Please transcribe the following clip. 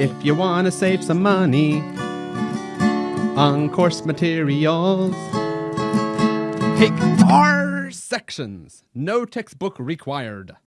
if you want to save some money on course materials. Take our sections. No textbook required.